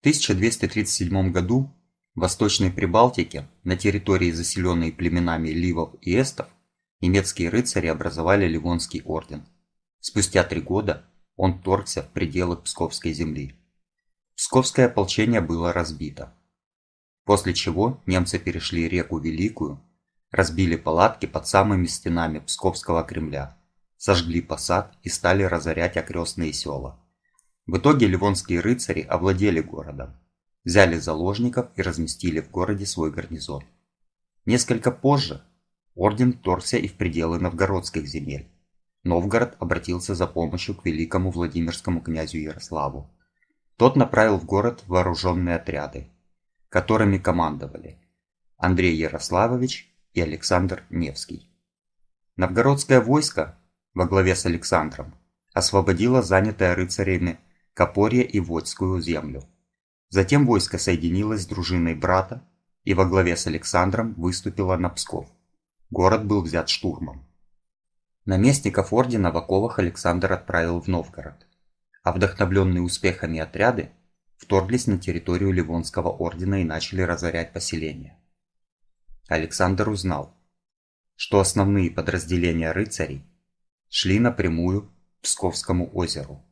1237 году в Восточной Прибалтике, на территории, заселенной племенами ливов и эстов, немецкие рыцари образовали Ливонский орден. Спустя три года он вторгся в пределы Псковской земли. Псковское ополчение было разбито. После чего немцы перешли реку Великую, разбили палатки под самыми стенами Псковского Кремля, сожгли посад и стали разорять окрестные села. В итоге ливонские рыцари овладели городом, взяли заложников и разместили в городе свой гарнизон. Несколько позже орден вторгся и в пределы новгородских земель. Новгород обратился за помощью к великому Владимирскому князю Ярославу. Тот направил в город вооруженные отряды, которыми командовали Андрей Ярославович и Александр Невский. Новгородское войско во главе с Александром освободило занятое рыцарями Копорье и Водскую землю. Затем войско соединилось с дружиной брата и во главе с Александром выступило на Псков. Город был взят штурмом. Наместников ордена в оковах Александр отправил в Новгород, а вдохновленные успехами отряды вторглись на территорию Ливонского ордена и начали разорять поселения. Александр узнал, что основные подразделения рыцарей шли напрямую к Псковскому озеру.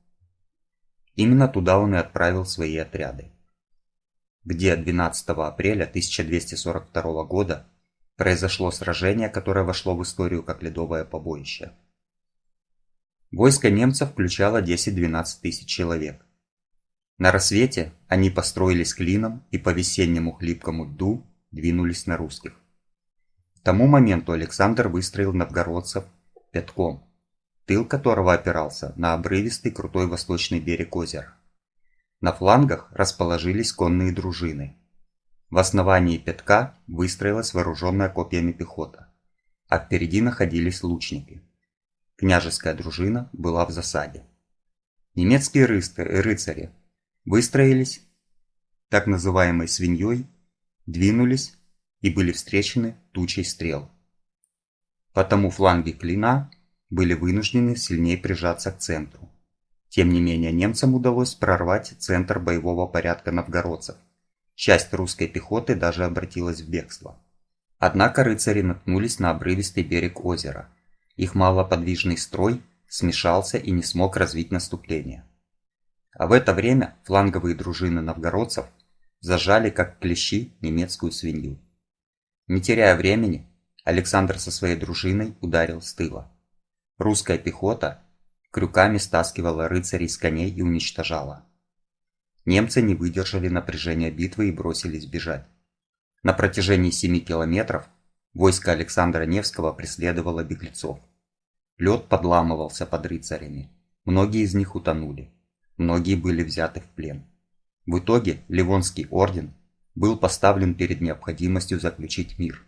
Именно туда он и отправил свои отряды. Где 12 апреля 1242 года произошло сражение, которое вошло в историю как ледовое побоище. Войско немцев включало 10-12 тысяч человек. На рассвете они построились клином и по весеннему хлипкому льду двинулись на русских. К тому моменту Александр выстроил новгородцев пятком – тыл которого опирался на обрывистый крутой восточный берег озера. На флангах расположились конные дружины. В основании пятка выстроилась вооруженная копьями пехота, а впереди находились лучники. Княжеская дружина была в засаде. Немецкие рыцари выстроились так называемой свиньей, двинулись и были встречены тучей стрел. Потому фланги клина были вынуждены сильнее прижаться к центру. Тем не менее, немцам удалось прорвать центр боевого порядка новгородцев. Часть русской пехоты даже обратилась в бегство. Однако рыцари наткнулись на обрывистый берег озера. Их малоподвижный строй смешался и не смог развить наступление. А в это время фланговые дружины новгородцев зажали как клещи немецкую свинью. Не теряя времени, Александр со своей дружиной ударил с тыла. Русская пехота крюками стаскивала рыцарей с коней и уничтожала. Немцы не выдержали напряжения битвы и бросились бежать. На протяжении 7 километров войско Александра Невского преследовало беглецов. Лед подламывался под рыцарями. Многие из них утонули. Многие были взяты в плен. В итоге Ливонский орден был поставлен перед необходимостью заключить мир,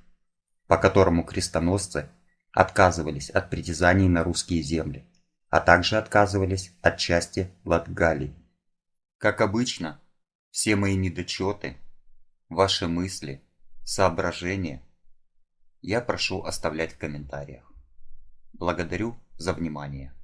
по которому крестоносцы отказывались от притязаний на русские земли, а также отказывались от части Латгалии. Как обычно, все мои недочеты, ваши мысли, соображения я прошу оставлять в комментариях. Благодарю за внимание.